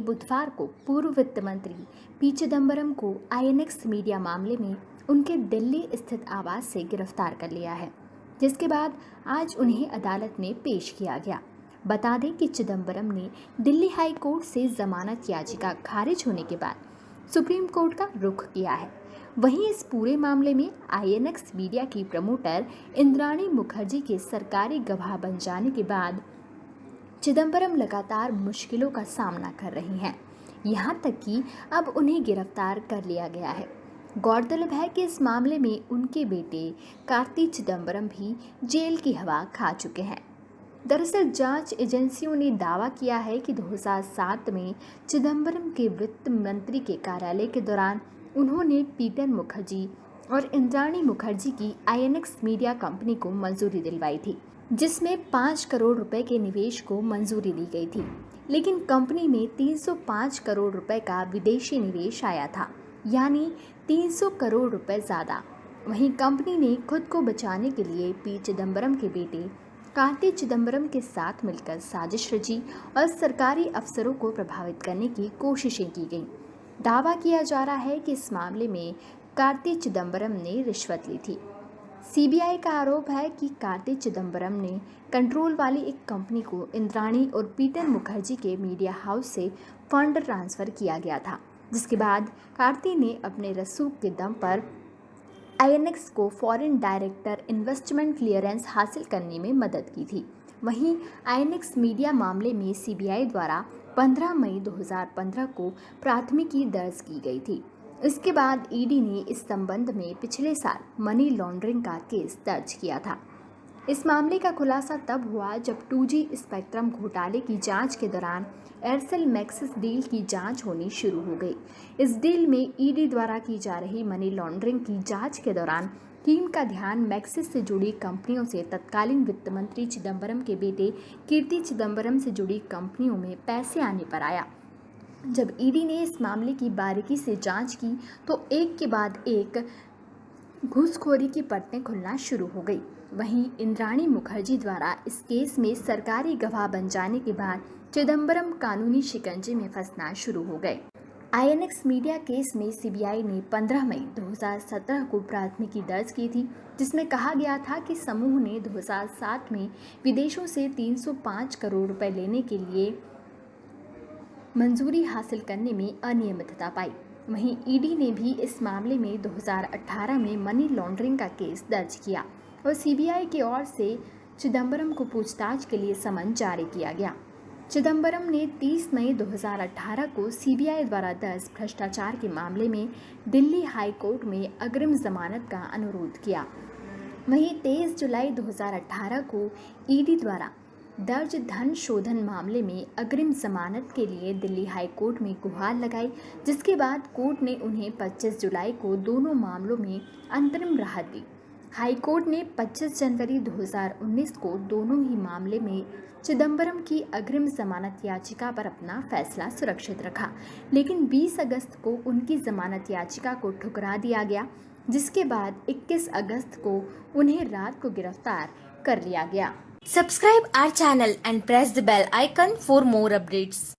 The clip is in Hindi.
बुधवार को पूर्व वित्त मंत्री पी चिदम्बरम को आईएनएक्स मीडिया मामले में उनके दिल्ली स्थित आवास से गिरफ़्तार कर लिया है, जिसके बाद आज उन्हें अदालत में पेश किया गया। बता दें कि चिदम्बरम ने दिल्ली हाई कोर्ट से जमानत याचिका खारिज होने के बाद सुप्रीम कोर्ट का रुख किया है। वहीं इस पूरे मामले में आईएनएक्स मीडिया की प्रमोटर इंद्राणी मुखर्जी के सरकारी गवाह बन जाने के बाद चिदम्बरम लगातार मुश्किलों का सामना कर रही हैं। यहाँ तक कि अब उन्हें गिरफ़्तार कर लिया गया है। गौरतलब है कि इस मामले में उनके बेटे कार्ति चिदम्बरम भी जेल की हवा खा चुके हैं। दरअसल जाँच एजेंसियों ने दावा किया है कि 2007 में चिदम्बरम के वित्त मंत्री के कार्यालय के दौरान उन्होंने पीटर मुखर्जी और इंद्राणी मुखर्जी की आईएनएक्स मीडिया कंपनी को मंजूरी दिलवाई थी, जिसमें पाँच करोड़ रुपए के निवेश को मंजूरी दी गई थी। लेकिन कंपनी में 305 करोड़ रुपए का विदेशी निवेश आया था, यानी 300 करोड़ रुपए ज़्यादा। वहीं कंपनी ने खुद को बचाने के लिए पी. चिदम्बरम के बेटे कार्ति चिदम्बरम के साथ मिलकर साजिश रची और सरकारी अफसरों को प्रभावित करने की कोशिशें की गईं। दावा किया जा रहा है कि इस मामले में कार्ति चिदम्बरम ने रिश्वत ली थी। सीबीआई का आरोप है कि कार्ति चिदम्बरम ने कंट्रोल वाली एक कंपनी को इंद्राणी और पीटर मुखर्जी के मीडिया हाउस से फंड ट्रांसफ़र किया गया था, जिसके बाद कार्ति ने अपने रसूख के दम पर आईएनएक्स को फॉरेन डायरेक्टर इन्वेस्टमेंट क्लियरेंस हासिल करने में मदद की थी। वहीं आईएनएक्स मीडिया मामले में सीबीआई द्वारा 15 मई 2015 को प्राथमिकी दर्ज की गई थी। इसके बाद ईडी ने इस संबंध में पिछले साल मनी लॉन्ड्रिंग का केस दर्ज किया था। इस मामले का खुलासा तब हुआ जब 2G स्पेक्ट्रम घोटाले की जाँच के दौरान एयरसेल मैक्सिस डील की जाँच होनी शुरू हो गई। इस डील में ईडी द्वारा की जा रही मनी लॉन्ड्रिंग की जाँच के दौरान टीम का ध्यान मैक्सिस से जुड़ी कंपनियों से तत्कालीन वित्त मंत्री चिदम्बरम के बेटे कीर्ति चिदम्बरम से जुड़ी कंपनियों में पैसे आने पर आया। जब ईडी ने इस मामले की बारीकी से जाँच की तो एक के बाद एक घूसखोरी की पट्टें खुलना शुरू हो गई। वहीं इंद्राणी मुखर्जी द्वारा इस केस में सरकारी गवाह बन जाने के बाद चिदम्बरम कानूनी शिकंजे में फंसना शुरू हो गए। I N X media case में सीबीआई ने 15 मई 2017 को प्राथमिकी दर्ज की थी, जिसमें कहा गया था कि समूह ने 2007 में विदेशों से 305 करोड़ रुपए लेने के लिए मंजूरी हासिल करने में अनियमितता पाई। वहीं ईडी ने भी इस मामले में 2018 में मनी लॉन्ड्रिंग का केस दर्ज किया और सीबीआई की ओर से चिदम्बरम को पूछताछ के लिए समन जारी किया गया। चिदम्बरम ने 30 मई 2018 को सीबीआई द्वारा दर्ज भ्रष्टाचार के मामले में दिल्ली हाई कोर्ट में अग्रिम जमानत का अनुरोध किया। वहीं 23 जुलाई 2018 को ईडी द्वारा दर्ज धन शोधन मामले में अग्रिम जमानत के लिए दिल्ली हाई कोर्ट में गुहार लगाई, जिसके बाद कोर्ट ने उन्हें 25 जुलाई को दोनों मामलों में अंतरिम राहत दी। हाई कोर्ट ने 25 जनवरी 2019 को दोनों ही मामले में चिदम्बरम की अग्रिम जमानत याचिका पर अपना फैसला सुरक्षित रखा, लेकिन 20 अगस्त को उनकी जमानत याचिका को ठुकरा दिया गया, जिसके बाद 21 अगस्त को उन्हें रात को गिरफ़्तार कर लिया गया। Subscribe our channel and press the bell icon for more updates.